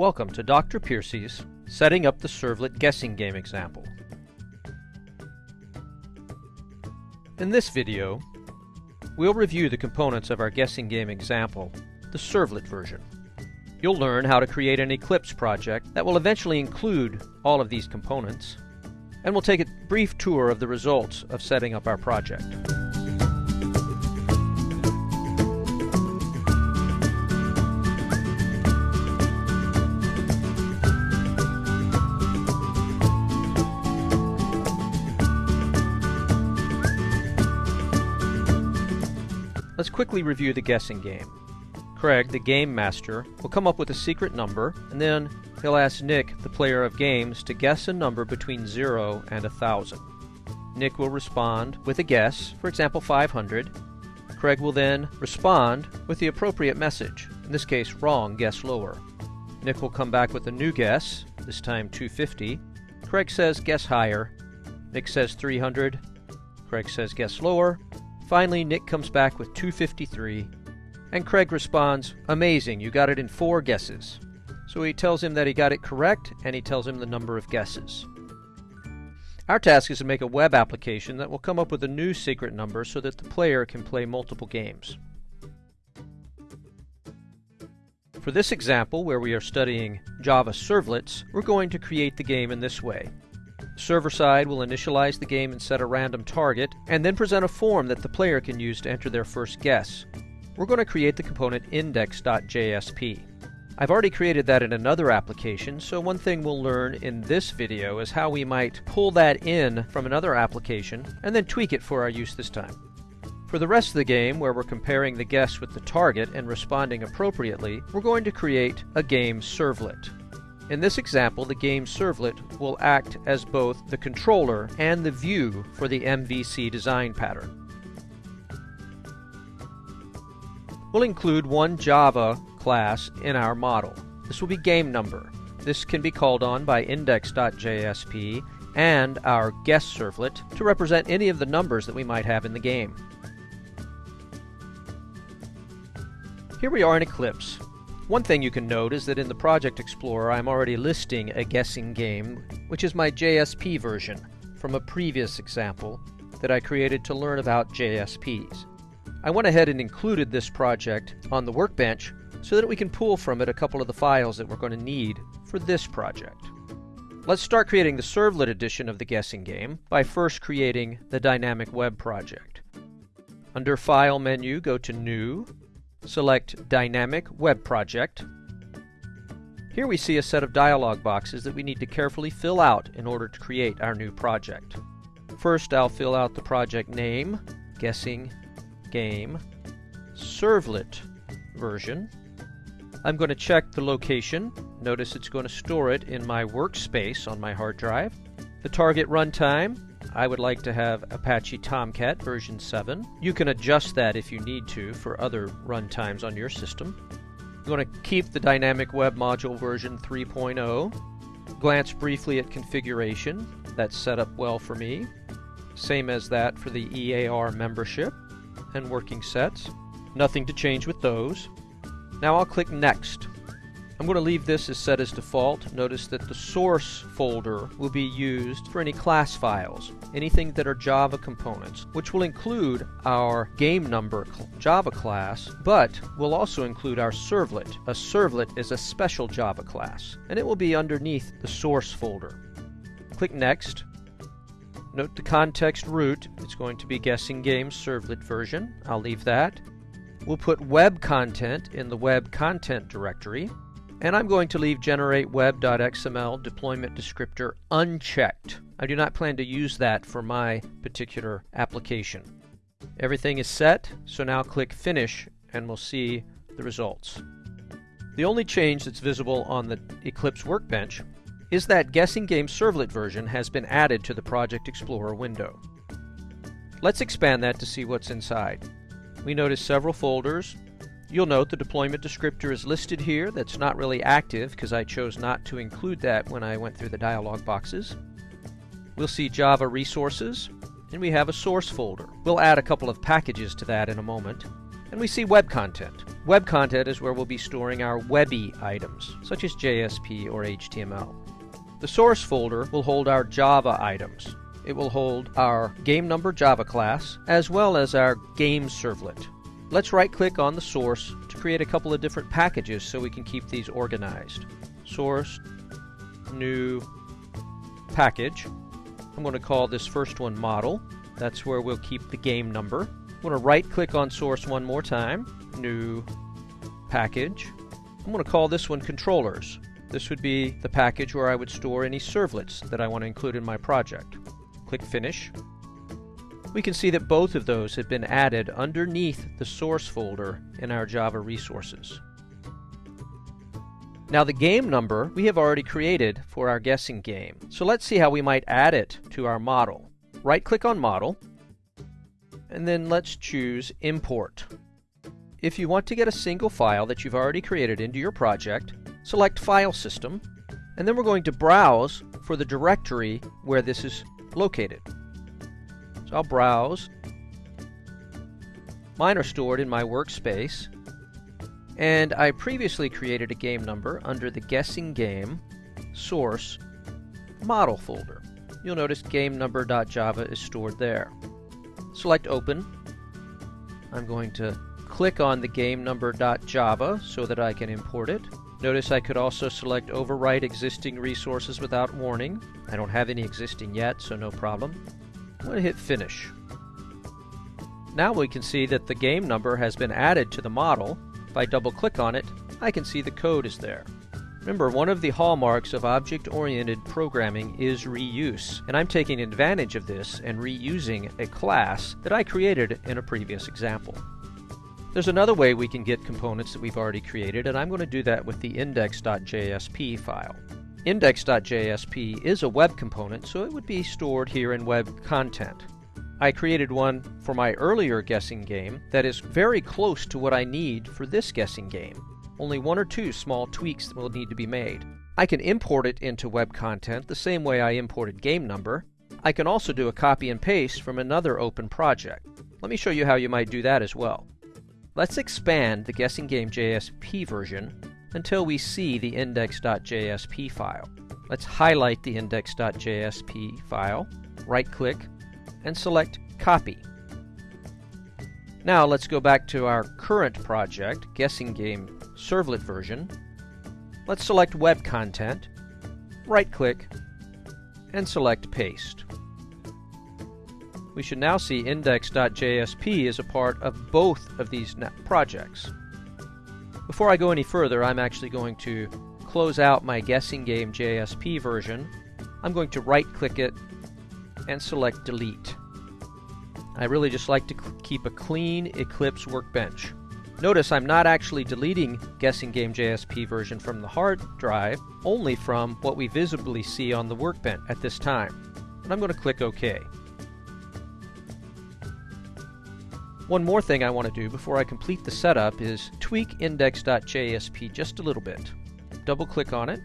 Welcome to Dr. Piercy's Setting Up the Servlet Guessing Game example. In this video, we'll review the components of our guessing game example, the Servlet version. You'll learn how to create an Eclipse project that will eventually include all of these components, and we'll take a brief tour of the results of setting up our project. Quickly review the guessing game. Craig, the game master, will come up with a secret number, and then he'll ask Nick, the player of games, to guess a number between 0 and 1000. Nick will respond with a guess, for example 500. Craig will then respond with the appropriate message, in this case wrong, guess lower. Nick will come back with a new guess, this time 250. Craig says guess higher. Nick says 300. Craig says guess lower. Finally, Nick comes back with 253, and Craig responds, Amazing, you got it in four guesses. So he tells him that he got it correct, and he tells him the number of guesses. Our task is to make a web application that will come up with a new secret number so that the player can play multiple games. For this example, where we are studying Java servlets, we're going to create the game in this way. Server side will initialize the game and set a random target, and then present a form that the player can use to enter their first guess. We're going to create the component index.jsp. I've already created that in another application, so one thing we'll learn in this video is how we might pull that in from another application and then tweak it for our use this time. For the rest of the game, where we're comparing the guess with the target and responding appropriately, we're going to create a game servlet. In this example, the game servlet will act as both the controller and the view for the MVC design pattern. We'll include one Java class in our model. This will be game number. This can be called on by index.jsp and our guest servlet to represent any of the numbers that we might have in the game. Here we are in Eclipse. One thing you can note is that in the Project Explorer I'm already listing a guessing game, which is my JSP version from a previous example that I created to learn about JSPs. I went ahead and included this project on the workbench so that we can pull from it a couple of the files that we're going to need for this project. Let's start creating the servlet edition of the guessing game by first creating the dynamic web project. Under File menu, go to New, select Dynamic Web Project. Here we see a set of dialog boxes that we need to carefully fill out in order to create our new project. First I'll fill out the project name, Guessing Game, Servlet version. I'm going to check the location. Notice it's going to store it in my workspace on my hard drive. The target runtime, I would like to have Apache Tomcat version 7. You can adjust that if you need to for other runtimes on your system. You want to keep the dynamic web module version 3.0. Glance briefly at configuration. That's set up well for me. Same as that for the EAR membership and working sets. Nothing to change with those. Now I'll click Next. I'm going to leave this as set as default. Notice that the source folder will be used for any class files, anything that are Java components, which will include our game number Java class, but will also include our servlet. A servlet is a special Java class, and it will be underneath the source folder. Click Next. Note the context root. It's going to be guessing game servlet version. I'll leave that. We'll put web content in the web content directory. And I'm going to leave generate web.xml deployment descriptor unchecked. I do not plan to use that for my particular application. Everything is set, so now click finish and we'll see the results. The only change that's visible on the Eclipse workbench is that Guessing Game Servlet version has been added to the Project Explorer window. Let's expand that to see what's inside. We notice several folders, You'll note the deployment descriptor is listed here. That's not really active because I chose not to include that when I went through the dialog boxes. We'll see Java resources, and we have a source folder. We'll add a couple of packages to that in a moment. And we see web content. Web content is where we'll be storing our webby items, such as JSP or HTML. The source folder will hold our Java items. It will hold our game number Java class, as well as our game servlet. Let's right click on the source to create a couple of different packages so we can keep these organized. Source, new package. I'm going to call this first one model. That's where we'll keep the game number. I'm going to right click on source one more time, new package. I'm going to call this one controllers. This would be the package where I would store any servlets that I want to include in my project. Click Finish. We can see that both of those have been added underneath the source folder in our Java resources. Now the game number we have already created for our guessing game. So let's see how we might add it to our model. Right click on Model and then let's choose Import. If you want to get a single file that you've already created into your project, select File System and then we're going to browse for the directory where this is located. So I'll browse. Mine are stored in my workspace and I previously created a game number under the guessing game source model folder. You'll notice game number.java is stored there. Select open. I'm going to click on the game number.java so that I can import it. Notice I could also select overwrite existing resources without warning. I don't have any existing yet, so no problem. I'm going to hit finish. Now we can see that the game number has been added to the model if I double click on it, I can see the code is there. Remember, one of the hallmarks of object-oriented programming is reuse, and I'm taking advantage of this and reusing a class that I created in a previous example. There's another way we can get components that we've already created, and I'm going to do that with the index.jsp file. Index.jsp is a web component, so it would be stored here in web content. I created one for my earlier guessing game that is very close to what I need for this guessing game. Only one or two small tweaks will need to be made. I can import it into web content the same way I imported game number. I can also do a copy and paste from another open project. Let me show you how you might do that as well. Let's expand the guessing game JSP version until we see the index.jsp file. Let's highlight the index.jsp file, right click, and select Copy. Now let's go back to our current project, Guessing Game Servlet version. Let's select Web Content, right-click, and select Paste. We should now see index.jsp is a part of both of these projects. Before I go any further, I'm actually going to close out my Guessing Game JSP version. I'm going to right-click it and select Delete. I really just like to keep a clean Eclipse workbench. Notice I'm not actually deleting Guessing Game JSP version from the hard drive, only from what we visibly see on the workbench at this time. And I'm going to click OK. One more thing I want to do before I complete the setup is tweak index.jsp just a little bit. Double click on it.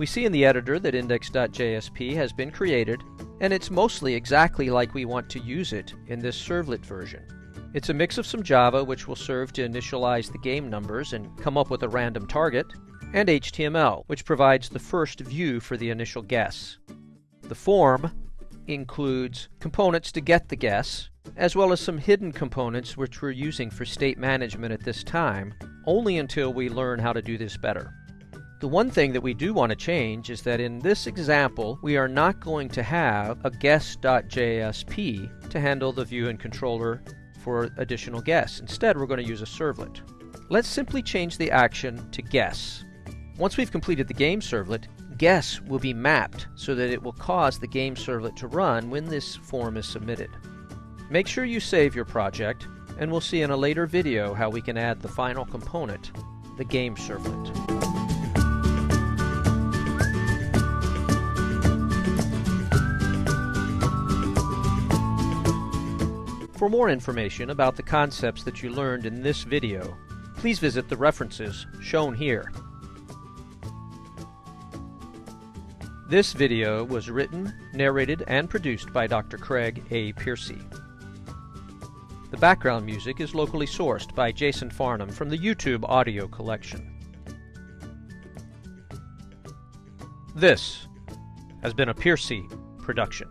We see in the editor that index.jsp has been created and it's mostly exactly like we want to use it in this servlet version. It's a mix of some Java, which will serve to initialize the game numbers and come up with a random target, and HTML, which provides the first view for the initial guess. The form includes components to get the guess, as well as some hidden components which we're using for state management at this time, only until we learn how to do this better. The one thing that we do want to change is that in this example, we are not going to have a guess.jsp to handle the view and controller for additional guess. Instead, we're going to use a servlet. Let's simply change the action to guess. Once we've completed the game servlet, guess will be mapped so that it will cause the game servlet to run when this form is submitted. Make sure you save your project, and we'll see in a later video how we can add the final component, the game servlet. For more information about the concepts that you learned in this video, please visit the references shown here. This video was written, narrated, and produced by Dr. Craig A. Piercy. The background music is locally sourced by Jason Farnham from the YouTube audio collection. This has been a Piercy production.